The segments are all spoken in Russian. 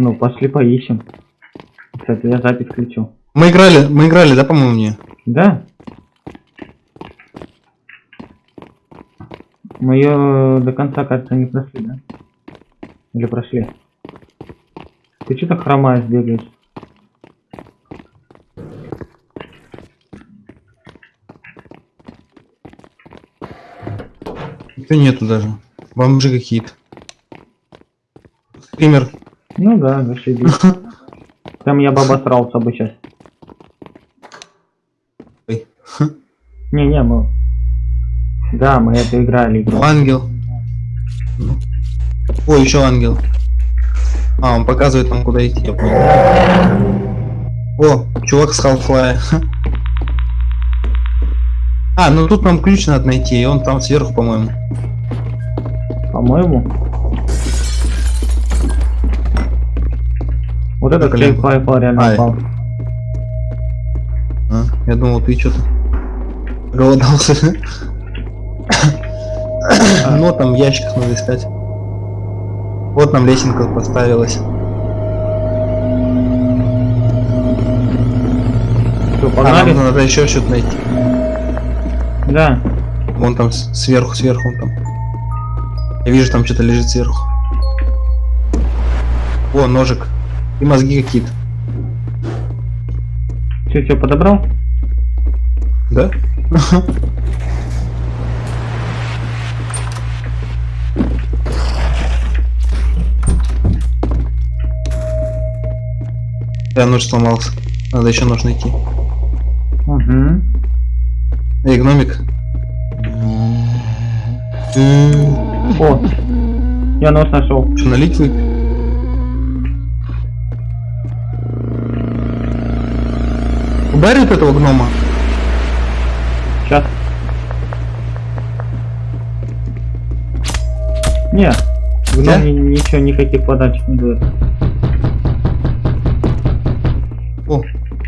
Ну, пошли поищем. Кстати, я запись включу. Мы играли, мы играли, да, по-моему, мне? Да? Мы ее до конца, кажется, не прошли, да? Или прошли? Ты что так хромаешь, бегаешь? Никто нету даже. Бомжи какие-то. Скример. Ну да, зашибись. Прям я бы обосрался бы сейчас. Ой. Не-не, мы... Да, мы это играли. игру. Ангел. О, еще ангел. А, он показывает нам, куда идти, я понял. О, чувак с Half-Life. А, ну тут нам ключ надо найти, и он там сверху, по-моему. По-моему. Вот Блин. клей Firefly реально упал. А, я думал, ты что-то голодался. Ну, там в ящиках надо искать. Вот нам лесенка поставилась. Что, А, погнали? нам надо еще что-то найти. Да. Вон там сверху, сверху вон там. Я вижу, там что-то лежит сверху. О, ножик. И мозги какие-то. Че, что, подобрал? Да? Да, нож сломался. Надо еще нож найти. Угу. Эй, гномик. О, я нож нашел. Что, налить вы? Ударит этого гнома? Сейчас. Не, гном Да? ни- ничего, никаких подачек не дает. О,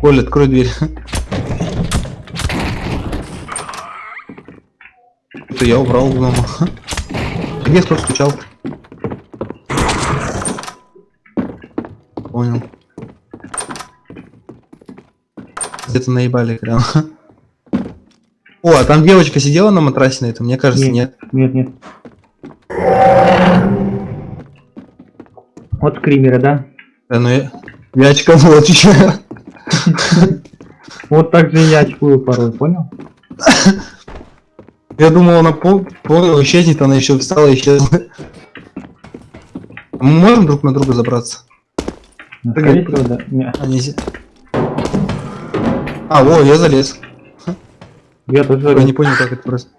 Коля, открой дверь. Это я убрал гнома. Где кто стучал? Понял. Где-то наебали прям. О, а там девочка сидела на матрасе на этом? Мне кажется, нет. Нет, нет. Вот скримеры, да? Да, ну я... Я очканул, отвечаю. Вот так же я очкую порой, понял? Я думал, она пол, пол исчезнет, она еще встала и исчезла. Мы можем друг на друга забраться? Ну, Прыгай, всего, да. Не, А, во, я залез. я тоже Я не понял, как это просто.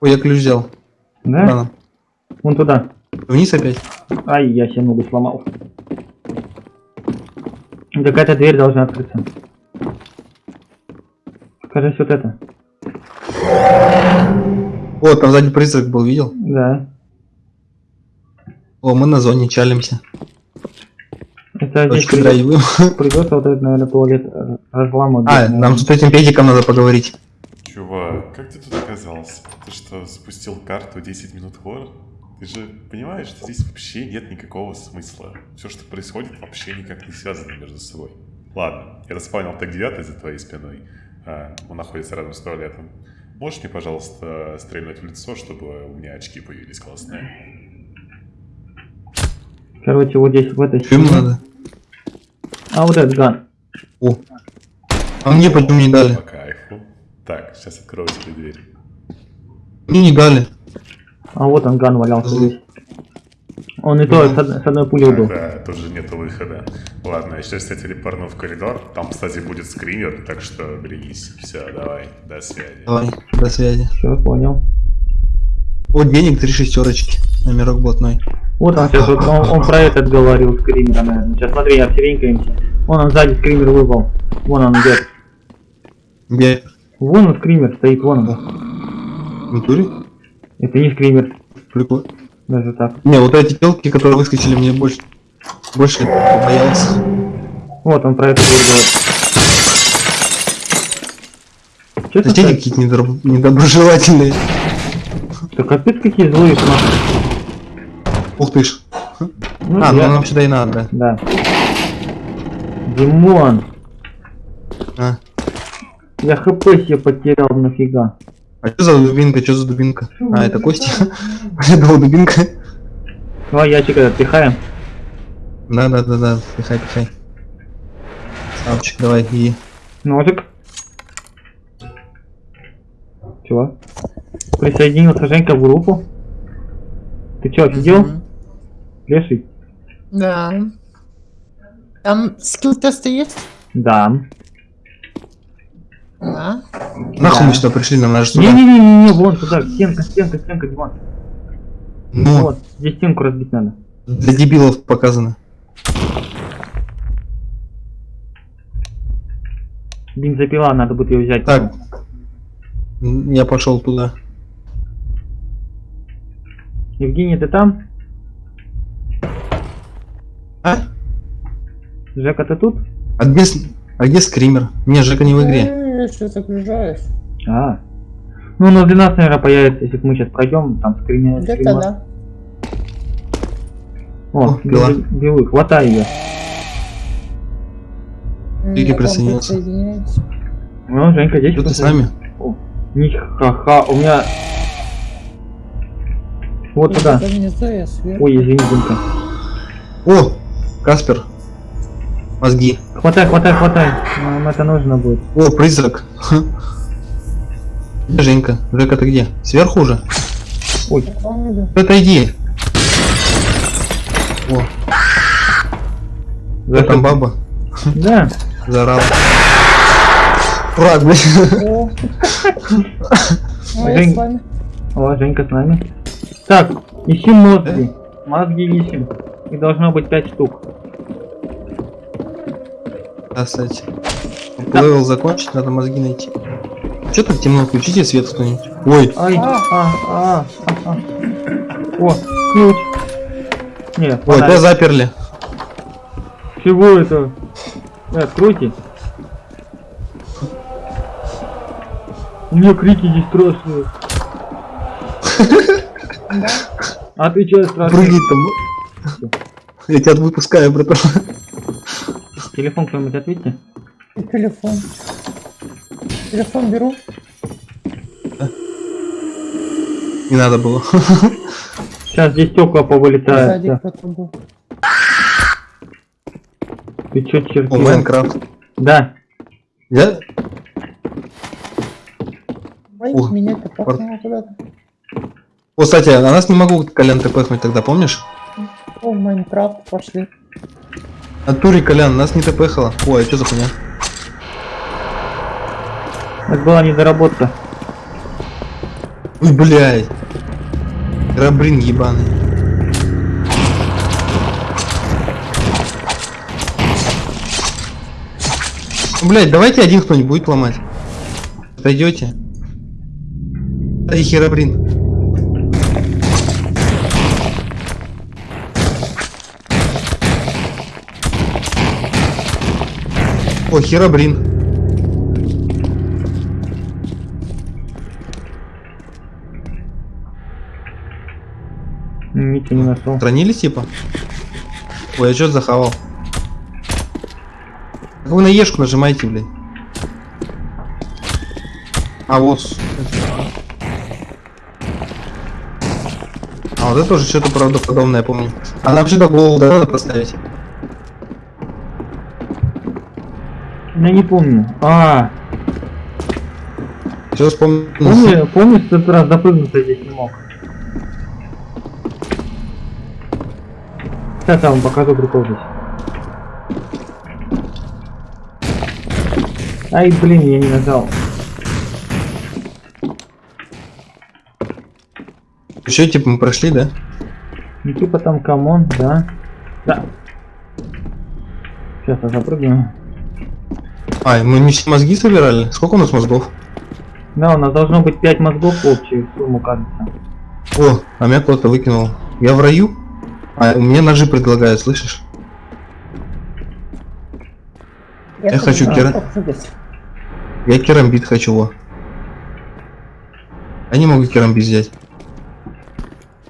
Ой, я ключ взял. Да? Рано. Вон туда. Вниз опять? Ай, я себе ногу сломал. Какая-то дверь должна открыться. Кажется, вот это. О, там сзади призрак был, видел? Да. О, мы на зоне чалимся. Придется, драйвим. придется вот этот, наверное, туалет э, разламывать. А, нам с этим педиком надо поговорить. Чувак, как ты тут оказался? Ты что, запустил карту 10 минут хоррор? Ты же понимаешь, что здесь вообще нет никакого смысла. Все, что происходит, вообще никак не связано между собой. Ладно, я распавнил так 9 за твоей спиной. А, он находится рядом с туалетом. Можешь мне, пожалуйста, стрельнуть в лицо, чтобы у меня очки появились классные? Короче, вот здесь в этой стене. надо? А вот этот ган. О. А мне почему не дали? По кайфу. Так, сейчас открою тебе дверь. Мне не дали. А вот он ган валялся здесь. Он и то с од- с одной пулей был. Да, тут же нету выхода. Ладно, сейчас я телепорну в коридор. Там, кстати, будет скример, так что берегись. Все, давай, до связи. Давай, до связи. Все, понял. Вот денег три шестерочки. Номерок блатной. Вот он сейчас, вот, он, он про этот говорил, скримера, наверное. Сейчас смотри, обсеренькаемся. Вон он сзади скример выпал. Вон он идет. Где? Вон он скример стоит, вон он. В натуре? Это не скример, Прикольно. даже так. Не, вот эти телки, которые выскочили, мне больше... Больше боялся. Вот он про это будет говорить. Честно Соседи какие-то недобро- недоброжелательные. да капец какие злые нахуй. Ух ты ж. Ну, А, ну я- нам сюда и надо, Да. Димон. А, я хп себе потерял нафига. а что за дубинка, что за дубинка? А, это Костя? Я думал, дубинка. Давай ящик этот пихаем. Да, да, да, да, пихай, пихай. Савчик, давай, иди. Ножик. Чего? Присоединился Женька в группу. Ты чё, офигел? Мгм. Леший? Да. Там скилл-тесты есть? Да. Да. Нахуй Да. мы сюда пришли, нам надо сюда. Не-не-не-не, вон сюда, стенка, стенка, стенка, Димон. Ну, Вот, здесь стенку разбить надо. для дебилов показано. Бензопила, надо будет ее взять. Так. Я пошел туда. Евгений, ты там? А? Жека, ты тут? А где, а где скример? Не, Жека не в игре. Я что загружаюсь. А. Ну, на 12, наверное, появится, если мы сейчас пройдем, там скример. Где-то да. О, О, пила. белый, хватай ее. Вам присоединился. Ну, Женька, здесь Что ты с нами? Ни-ха-ха, у меня... Вот туда. Ой, извини, Димка. О, Каспер. Мозги. Хватай, хватай, хватай. Нам это нужно будет. О, призрак. Где Женька? Жека, ты где? Сверху уже? Ой, Помню. Отойди. О, за там баба Да. заорала. Враг, блядь. Ну, Жень. О, Женька с нами. Так, ищем мозги. Мозги ищем. Их должно быть 5 штук. Да, кстати. Левел закончить, надо мозги найти. Че так темно? Включите свет кто-нибудь. Ой, Ай, а, А. а, а, а. О, ключ. Не, ой, тебя заперли. Чего это? Э, откройте. У меня крики здесь страшные. Да. А ты че страшный? Прыгай там. Я тебя выпускаю, братан. Телефон кто-нибудь ответьте. И телефон. Телефон беру. Не надо было. Сейчас здесь стекла повылетают. Сзади да. кто-то был. Ты О, чертил? Майнкрафт. Да. Я? Ой, О, меня-то пахнуло куда-то. О, кстати, на нас не могу Колян ТПхнуть тогда, помнишь? О, Майнкрафт, пошли. На туре Колян, нас не ТПхало. Ой, а что за хуйня? Это была недоработка. Ой, блядь. Рабрин ебаный. Ну, Блядь, давайте один кто-нибудь будет ломать. Отойдете? Ай, херабрин. О, херабрин. Ничего не нашел. Странились типа? Ой, я что захавал? Так Вы на ешку нажимаете, блядь. А вот. А вот это тоже что-то правдоподобное, я помню. А нам сюда голову да, надо поставить. Я не помню. А, Все вспомнил. помнишь, помнишь, в тот раз запрыгнуться здесь не мог? Сейчас я вам покажу прикол здесь. Ай, блин, я не нажал. Еще типа мы прошли, да? Ну типа там come on, да. Да. Сейчас я запрыгну. А, мы не все мозги собирали? Сколько у нас мозгов? Да, у нас должно быть 5 мозгов в общую сумму, кажется. О, а меня кто-то выкинул. Я в раю? А, мне ножи предлагают, слышишь? Я хочу тоже кера- могу попрыгать. Я керамбит хочу, во. А не могу керамбит взять.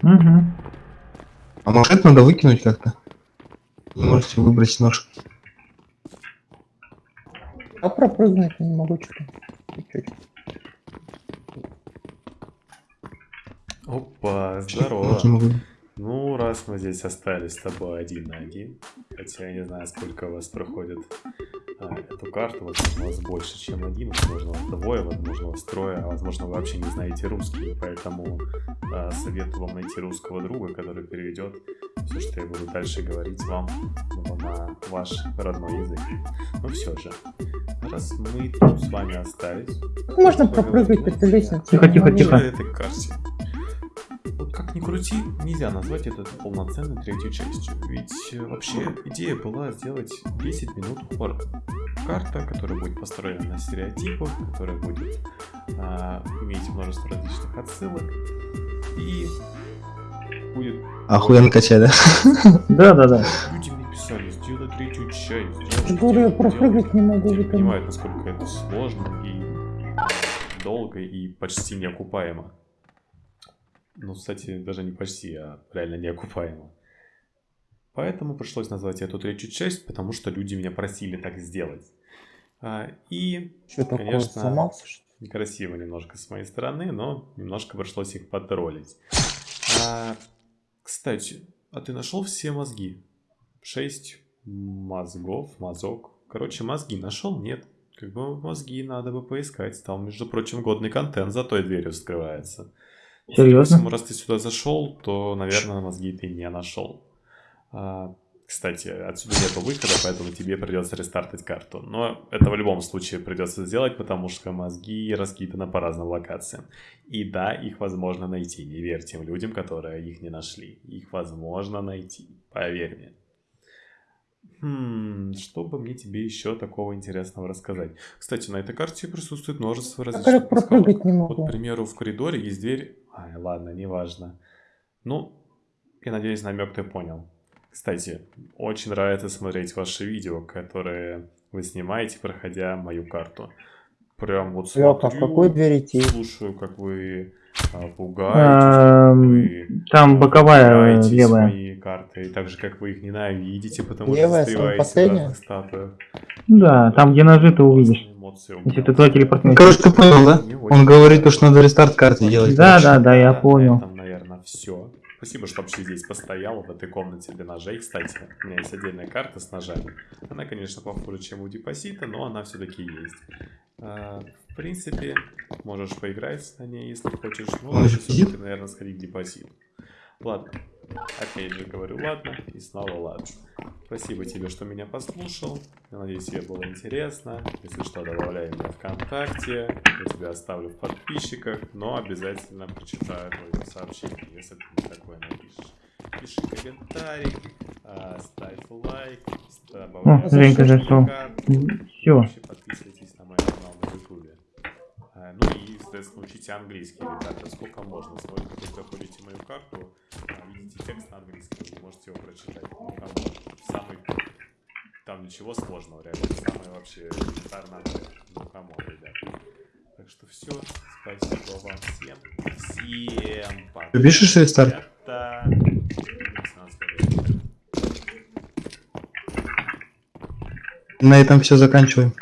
Угу. А может надо выкинуть как-то? Можете выбрать нож. А пропрыгнуть не могу что-то. Чуть-чуть. Опа, Я здорово. Ну, раз мы здесь остались с тобой один на один, хотя я не знаю, сколько у вас проходит а, эту карту, возможно, у вас больше, чем один, возможно, у вас двое, возможно, у вас трое, а возможно, вы вообще не знаете русский, поэтому а, советую вам найти русского друга, который переведет все, что я буду дальше говорить вам ну, на ваш родной язык. Ну все же, раз мы тут с вами остались, можно эту лестницу? Тихо, тихо, тихо. этой карте. Вот как ни крути, нельзя назвать это полноценной третьей частью. Ведь э, вообще идея была сделать 10 минут хоррор. Карта, которая будет построена на стереотипах, которая будет а, иметь множество различных отсылок. И будет... Охуенно качать, да? Да, да, да. Люди мне писали, сделай третью часть. Я я сделай, пропрыгать не могу. Этом. понимают, насколько это сложно и долго и почти неокупаемо. Ну, кстати, даже не почти, а реально неокупаемо. Поэтому пришлось назвать эту третью часть, потому что люди меня просили так сделать. А, и Что такое, Конечно. ли? некрасиво немножко с моей стороны, но немножко пришлось их потроллить. А, кстати, а ты нашел все мозги? Шесть мозгов, мозок. Короче, мозги нашел? Нет. Как бы мозги надо бы поискать. Там, между прочим, годный контент за той дверью скрывается. Серьезно? Поэтому, раз ты сюда зашел, то, наверное, мозги ты не нашел. А, кстати, отсюда нету выхода, поэтому тебе придется рестартать карту. Но это в любом случае придется сделать, потому что мозги раскиданы по разным локациям. И да, их возможно найти. Не верь тем людям, которые их не нашли. Их возможно найти. Поверь мне. Хм, что бы мне тебе еще такого интересного рассказать? Кстати, на этой карте присутствует множество различных как пропрыгать не вот, к могу. примеру, в коридоре есть дверь. Ай, ладно, неважно. Ну, я надеюсь, намек ты понял. Кстати, очень нравится смотреть ваши видео, которые вы снимаете, проходя мою карту. Прям вот Лёха, а в смотрю, какую дверь идти? слушаю, как вы а, пугаетесь, как Эм, вы Там боковая пугаетесь левая. моей карты, и так же, как вы их ненавидите, потому Левая, что застреваете в разных статуях. Да, там где ножи ты увидишь. У Если ты Ну, телепортнешься. короче, ты понял, да? Он говорит, то, что надо рестарт карты делать. Да, короче. да, да, я понял. этом, наверное, все. Спасибо, что вообще здесь постоял, в этой комнате для ножей. Кстати, у меня есть отдельная карта с ножами. Она, конечно, похуже, чем у депозита, но она все-таки есть. А, в принципе, можешь поиграть на ней, если хочешь. Лучше же все-таки, наверное, сходить к депозиту. Ладно. Опять же говорю ладно и снова ладно. Спасибо тебе, что меня послушал. Я надеюсь, тебе было интересно. Если что, добавляй меня ВКонтакте. Я тебя оставлю в подписчиках, но обязательно прочитаю твое сообщение, если ты мне такое напишешь. Пиши комментарий, а, ставь лайк, добавляй О, на зашел. карту. Всё. Вообще подписывайтесь на мой канал на ютубе. А, Ну и, соответственно, учите английский, ребята, сколько можно. Сколько вы проходите мою карту, а, видите текст на английском, вы можете его прочитать. Ну, самый... Там ничего сложного, реально. Самый вообще элементарный. Ну, come on, ребят. Так что все. Спасибо вам всем. Всем пока. Ты пишешь. Увидимся на следующем. На этом все заканчиваем.